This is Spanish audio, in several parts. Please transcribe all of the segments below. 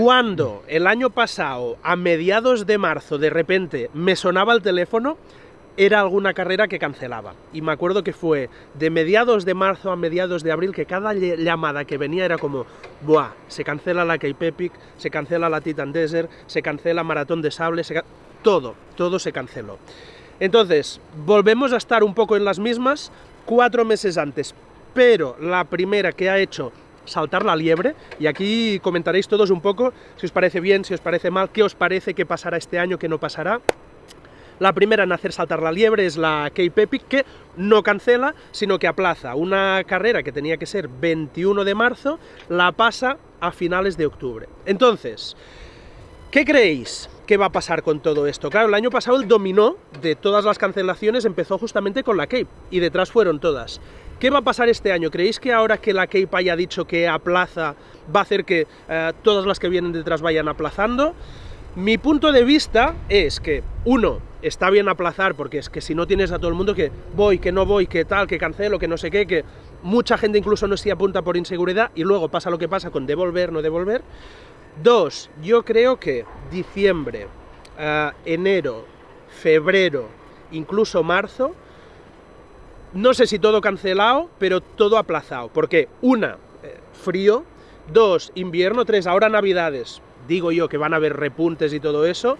Cuando el año pasado, a mediados de marzo, de repente me sonaba el teléfono, era alguna carrera que cancelaba. Y me acuerdo que fue de mediados de marzo a mediados de abril que cada llamada que venía era como, ¡buah! Se cancela la Cape Epic, se cancela la Titan Desert, se cancela Maratón de Sable, todo, todo se canceló. Entonces, volvemos a estar un poco en las mismas cuatro meses antes, pero la primera que ha hecho saltar la liebre, y aquí comentaréis todos un poco si os parece bien, si os parece mal, qué os parece que pasará este año, qué no pasará. La primera en hacer saltar la liebre es la Cape Epic, que no cancela, sino que aplaza una carrera que tenía que ser 21 de marzo, la pasa a finales de octubre. Entonces, ¿qué creéis que va a pasar con todo esto? Claro, el año pasado el dominó de todas las cancelaciones empezó justamente con la Cape, y detrás fueron todas. ¿Qué va a pasar este año? ¿Creéis que ahora que la Cape haya dicho que aplaza, va a hacer que eh, todas las que vienen detrás vayan aplazando? Mi punto de vista es que, uno, está bien aplazar, porque es que si no tienes a todo el mundo que voy, que no voy, que tal, que cancelo, que no sé qué, que mucha gente incluso no se apunta por inseguridad y luego pasa lo que pasa con devolver, no devolver. Dos, yo creo que diciembre, eh, enero, febrero, incluso marzo, no sé si todo cancelado, pero todo aplazado. Porque, una, eh, frío, dos, invierno, tres, ahora navidades. Digo yo que van a haber repuntes y todo eso.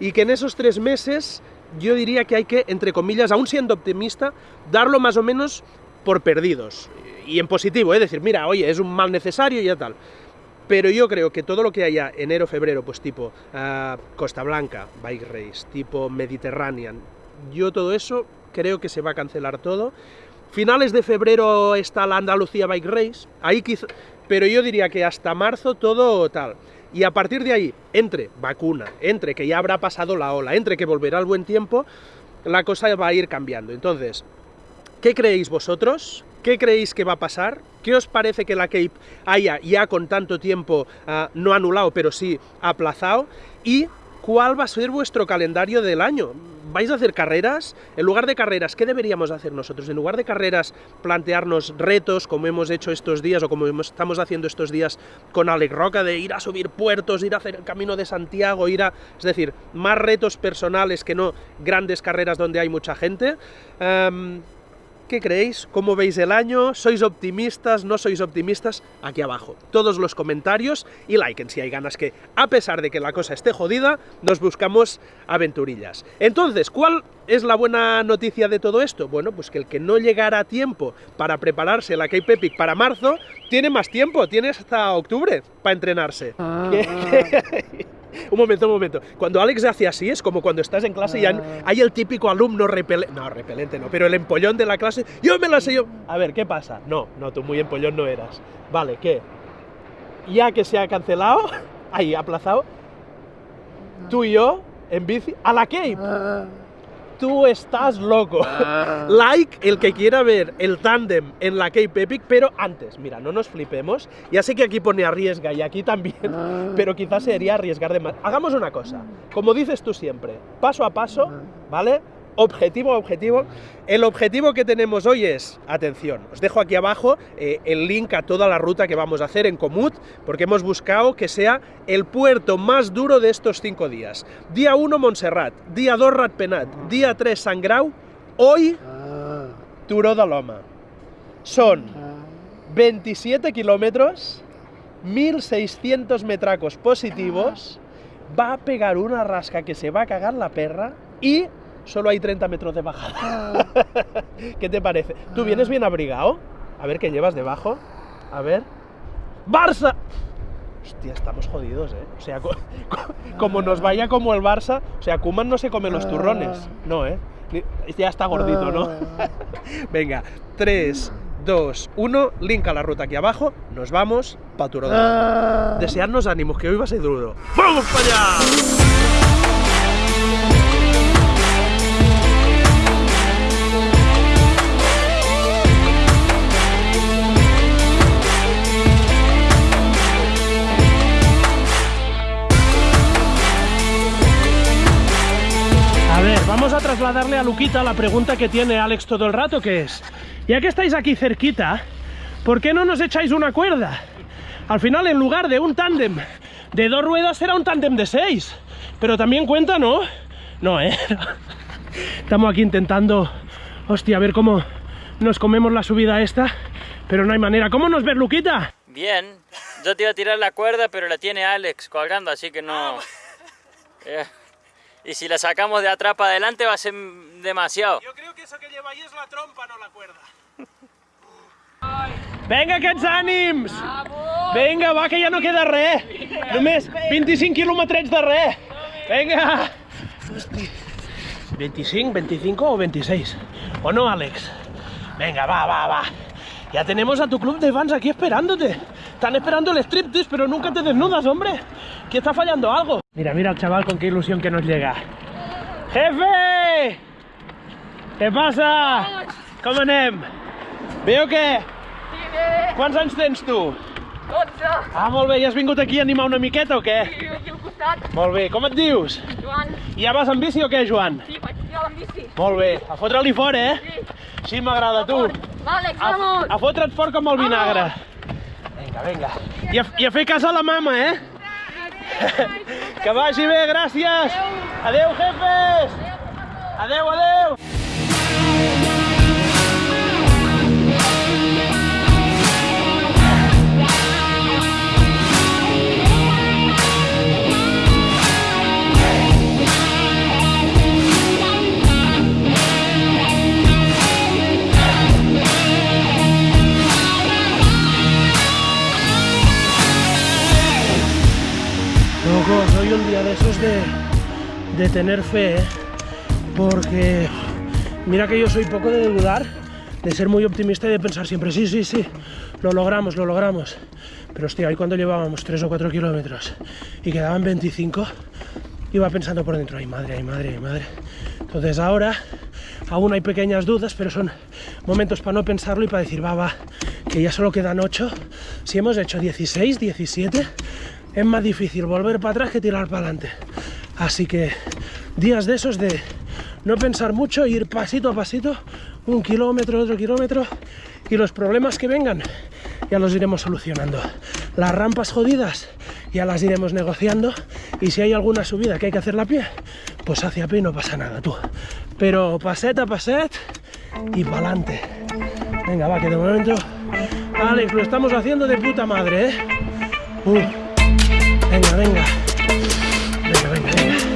Y que en esos tres meses yo diría que hay que, entre comillas, aún siendo optimista, darlo más o menos por perdidos. Y en positivo, es decir, mira, oye, es un mal necesario y ya tal. Pero yo creo que todo lo que haya enero, febrero, pues tipo ah, Costa Blanca, Bike Race, tipo Mediterranean, yo todo eso creo que se va a cancelar todo. Finales de febrero está la Andalucía Bike Race, ahí quizá, pero yo diría que hasta marzo todo tal. Y a partir de ahí, entre vacuna, entre que ya habrá pasado la ola, entre que volverá el buen tiempo, la cosa va a ir cambiando. Entonces, ¿qué creéis vosotros? ¿Qué creéis que va a pasar? ¿Qué os parece que la Cape haya ya con tanto tiempo ah, no anulado, pero sí aplazado? Y cuál va a ser vuestro calendario del año. ¿Vais a hacer carreras? En lugar de carreras, ¿qué deberíamos hacer nosotros? En lugar de carreras, plantearnos retos, como hemos hecho estos días, o como estamos haciendo estos días con Alec Roca, de ir a subir puertos, ir a hacer el Camino de Santiago, ir a... Es decir, más retos personales que no grandes carreras donde hay mucha gente. Em, ¿Qué creéis? ¿Cómo veis el año? ¿Sois optimistas? ¿No sois optimistas? Aquí abajo. Todos los comentarios y liken si hay ganas que, a pesar de que la cosa esté jodida, nos buscamos aventurillas. Entonces, ¿cuál es la buena noticia de todo esto? Bueno, pues que el que no llegara a tiempo para prepararse la Cape Epic para marzo, tiene más tiempo, tiene hasta octubre para entrenarse. Ah. un momento, un momento. Cuando Alex hace así, es como cuando estás en clase y ah. hay el típico alumno repelente, no, repelente no, pero el empollón de la clase, yo me la sé yo. A ver, ¿qué pasa? No, no, tú muy empollón no eras. Vale, ¿qué? Ya que se ha cancelado, ahí, aplazado, tú y yo, en bici, a la Cape. Ah tú estás loco. Ah. like el que quiera ver el tándem en la Cape Epic, pero antes, mira, no nos flipemos. Ya sé que aquí pone arriesga y aquí también, ah. pero quizás sería arriesgar de más. Hagamos una cosa, como dices tú siempre, paso a paso, ¿vale? Objetivo a objetivo. El objetivo que tenemos hoy es, atención, os dejo aquí abajo eh, el link a toda la ruta que vamos a hacer en Comut, porque hemos buscado que sea el puerto más duro de estos cinco días. Día 1 Montserrat, día 2 Ratpenat, día 3 Sangrau, hoy ah. Turó de Loma. Son 27 kilómetros, 1600 metracos positivos, va a pegar una rasca que se va a cagar la perra y solo hay 30 metros de bajada. Ah. ¿Qué te parece? ¿Tú ah. vienes bien abrigado? A ver qué llevas debajo. A ver. ¡Barça! Hostia, estamos jodidos, ¿eh? O sea, como nos vaya como el Barça, o sea, Kuman no se come los turrones. Ah. No, ¿eh? Ya está gordito, ¿no? Venga, 3, 2, 1, link a la ruta aquí abajo, nos vamos para Turo Desearnos ánimos, que hoy va a ser duro. ¡Vamos para allá! Trasladarle a Luquita la pregunta que tiene Alex todo el rato, que es, ya que estáis aquí cerquita, ¿por qué no nos echáis una cuerda? Al final, en lugar de un tándem De dos ruedas será un tándem de seis. Pero también cuenta, ¿no? No, ¿eh? Estamos aquí intentando... Hostia, a ver cómo nos comemos la subida esta. Pero no hay manera. ¿Cómo nos ves, Luquita? Bien. Yo te iba a tirar la cuerda, pero la tiene Alex colgando, así que no... Eh, Y si la sacamos de atrás para adelante va a ser demasiado. Yo creo que eso que lleva ahí es la trompa, no la cuerda. Vinga, aquests ànims! Vinga, va, que ja no queda res. Només 25 quilòmetres de res. Vinga! Hosti. 25, 25 o 26. ¿O no, Alex? Venga, va, va, va. Ya tenemos a tu club de fans aquí esperándote. Están esperando el striptease, pero nunca te desnudas, hombre. ¿Qué está fallando algo? Mira, mira al chaval con qué ilusión que nos llega. ¡Jefe! Què passa? Com anem? Bé o què? Sí, bé, Quants anys tens tu? 12, Ah, molt bé, i has vingut aquí a animar una miqueta o què? i aquí al costat, Molt bé, com et dius? Joan, I ja vas amb bici o què, Joan? sí, vaig tirar amb bici. Molt bé, a fotre-li fora, eh? Sí, Sí, m'agrada, tu. L'Àlex, A, vamos! a fotre't fort com el vinagre. Vinga, vinga. I a, I a fer cas a la mama, eh? Que vagi bé, gràcies. Adeu, jefes. Adeu, adeu. De tener fe, ¿eh? porque mira que yo soy poco de dudar, de ser muy optimista y de pensar siempre, sí, sí, sí, lo logramos, lo logramos. Pero hostia, hoy cuando llevábamos 3 o 4 kilómetros y quedaban 25, iba pensando por dentro, ay madre, ay madre, ay madre. Entonces ahora aún hay pequeñas dudas, pero son momentos para no pensarlo y para decir, va, va, que ya solo quedan 8. Si hemos hecho 16, 17, es más difícil volver para atrás que tirar para adelante. Así que días de esos de no pensar mucho, ir pasito a pasito, un kilómetro, otro kilómetro, y los problemas que vengan ya los iremos solucionando. Las rampas jodidas ya las iremos negociando, y si hay alguna subida que hay que hacerla a pie, pues hacia pie no pasa nada, tú. Pero paset a paset y para adelante. Venga, va, que de momento, Alex, lo estamos haciendo de puta madre, ¿eh? Uh. Venga, venga. Venga,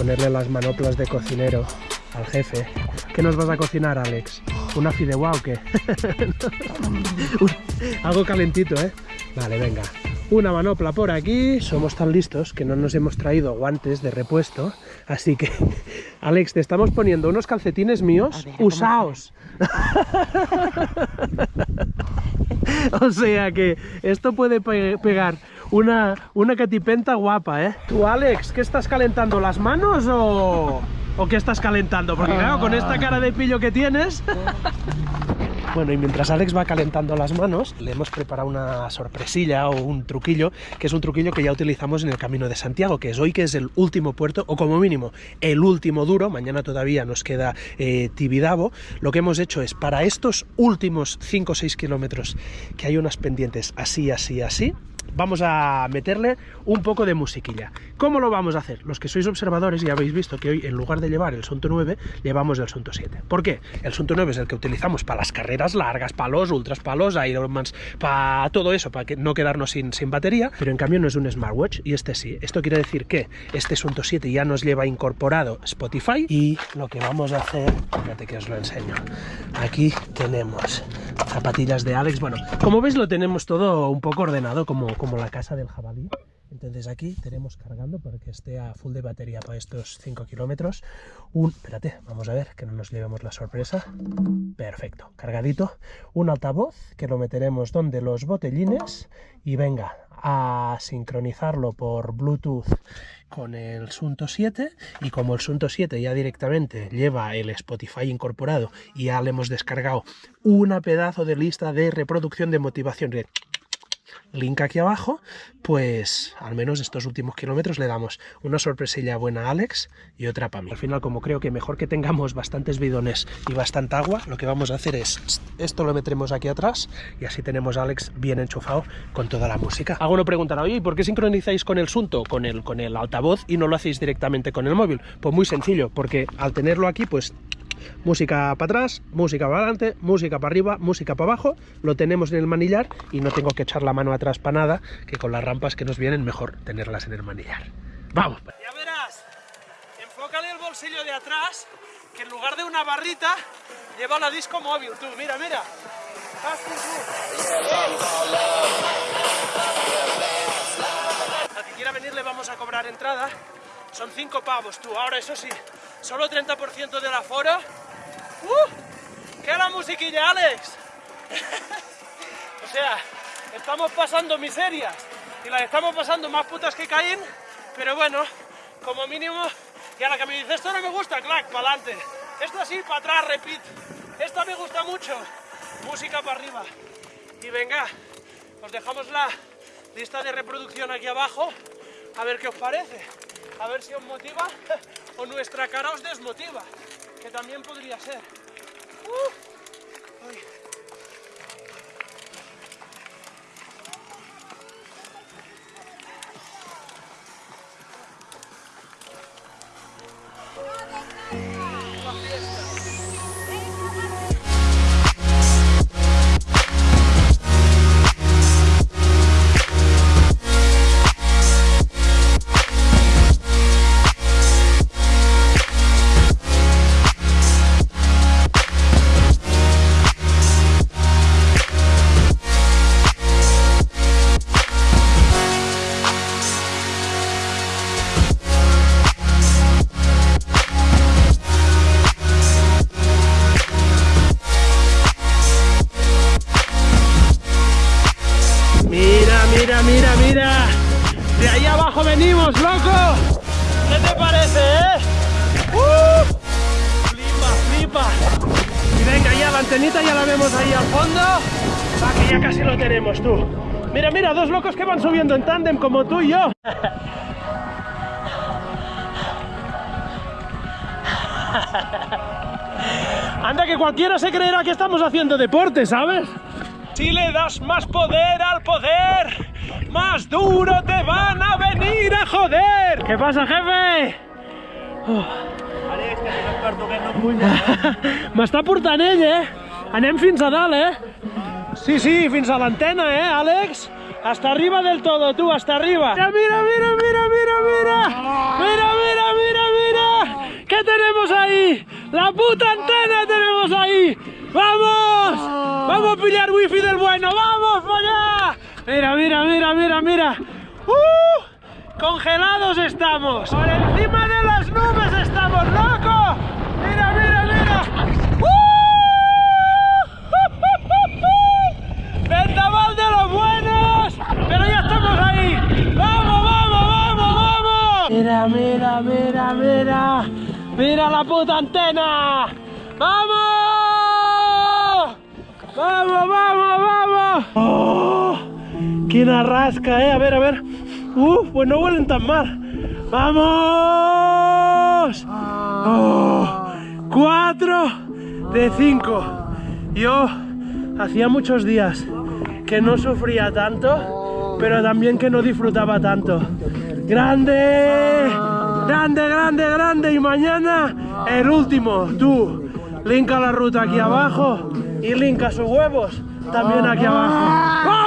ponerle las manoplas de cocinero al jefe. ¿Qué nos vas a cocinar, Alex? ¿Una fideuá o qué? Algo calentito, ¿eh? Vale, venga. Una manopla por aquí. Somos tan listos que no nos hemos traído guantes de repuesto. Así que, Alex, te estamos poniendo unos calcetines míos usaos. O sea que esto puede pe- pegar una, una catipenta guapa, ¿eh? Tú, Alex, ¿qué estás calentando? ¿Las manos o, o qué estás calentando? Porque claro, con esta cara de pillo que tienes... Bueno, y mientras Alex va calentando las manos, le hemos preparado una sorpresilla o un truquillo, que es un truquillo que ya utilizamos en el Camino de Santiago, que es hoy que es el último puerto, o como mínimo el último duro, mañana todavía nos queda eh, Tibidabo. Lo que hemos hecho es, para estos últimos 5 o 6 kilómetros, que hay unas pendientes así, así, así, vamos a meterle un poco de musiquilla. ¿Cómo lo vamos a hacer? Los que sois observadores ya habéis visto que hoy en lugar de llevar el Sunto 9, llevamos el Sunto 7. ¿Por qué? El Sunto 9 es el que utilizamos para las carreras largas, para los ultras, para los Ironmans, para todo eso, para que no quedarnos sin, batería, pero en cambio no es un smartwatch y este sí. Esto quiere decir que este Sunto 7 ya nos lleva incorporado Spotify y lo que vamos a hacer, fíjate que os lo enseño. Aquí tenemos zapatillas de Alex. Bueno, como veis lo tenemos todo un poco ordenado como, como la casa del jabalí. Entonces aquí tenemos cargando para que esté a full de batería para estos 5 kilómetros. Un, espérate, vamos a ver que no nos llevemos la sorpresa. Perfecto, cargadito. Un altavoz que lo meteremos donde los botellines y venga a sincronizarlo por Bluetooth con el Sunto 7 y como el Sunto 7 ya directamente lleva el Spotify incorporado y ya le hemos descargado una pedazo de lista de reproducción de motivación link aquí abajo, pues al menos estos últimos kilómetros le damos una sorpresilla buena a Alex y otra para mí. Al final, como creo que mejor que tengamos bastantes bidones y bastante agua, lo que vamos a hacer es, esto lo meteremos aquí atrás y así tenemos a Alex bien enchufado con toda la música. Alguno preguntará, oye, ¿y por qué sincronizáis con el Sunto, con el, con el altavoz y no lo hacéis directamente con el móvil? Pues muy sencillo, porque al tenerlo aquí, pues música para atrás, música para adelante, música para arriba, música para abajo, lo tenemos en el manillar y no tengo que echar la mano atrás para nada, que con las rampas que nos vienen mejor tenerlas en el manillar. ¡Vamos! Ya verás, enfócale el bolsillo de atrás, que en lugar de una barrita, lleva la disco móvil, tú, mira, mira. Al que quiera venir le vamos a cobrar entrada, son 5 pavos, tú, ahora eso sí, solo 30% del aforo. ¡Uh! ¿Qué la musiquilla, Alex? o sea, estamos pasando miserias y las estamos pasando más putas que Caín, pero bueno, como mínimo, y a la que me dice esto no me gusta, clac, para adelante. Esto así, para atrás, repeat. Esto me gusta mucho, música para arriba. Y venga, os dejamos la lista de reproducción aquí abajo, a ver qué os parece, a ver si os motiva o nuestra cara os desmotiva, que también podría ser. Va, que ya casi lo tenemos, tú. Mira, mira, dos locos que van subiendo en tándem como tú y yo. Anda, que cualquiera se creerá que estamos haciendo deporte, ¿sabes? Si le das más poder al poder, más duro te van a venir a joder. ¿Qué pasa, jefe? Puja. M'està portant ell, eh? Anem fins a dalt, eh? Sí, sí, fins a l'antena, eh, Àlex? Hasta arriba del todo, tú, hasta arriba. Mira, mira, mira, mira, mira, mira. Mira, mira, mira, mira. ¿Qué tenemos ahí? La puta antena tenemos ahí. ¡Vamos! Vamos a pillar wifi del bueno. ¡Vamos para allá! Mira, mira, mira, mira, mira. ¡Uh! Congelados estamos. Por encima de las nubes estamos, loco. Antena. ¡Vamos! ¡Vamos, vamos, vamos! ¡Oh! ¡Qué rasca, eh! A ver, a ver. ¡Uf! Pues no huelen tan mal. ¡Vamos! ¡Oh! ¡Cuatro de cinco! Yo hacía muchos días que no sufría tanto, pero también que no disfrutaba tanto. ¡Grande! ¡Grande, grande, grande! Y mañana el último. Tú, linka la ruta aquí abajo y linka sus huevos también aquí abajo.